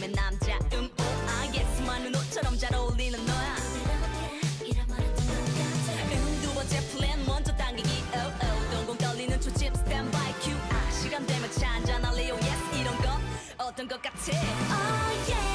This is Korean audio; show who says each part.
Speaker 1: 느낌의 남자 음 오, 알겠지만 옷처럼 잘 어울리는 너야. 음두 번째 플랜 먼저 당기기. 오오 동공 떨리는 초침 스탠바이 큐아 시간 되면 차한잔 할래요 yes 이런 거. 어떤 것 같아?
Speaker 2: Oh yeah.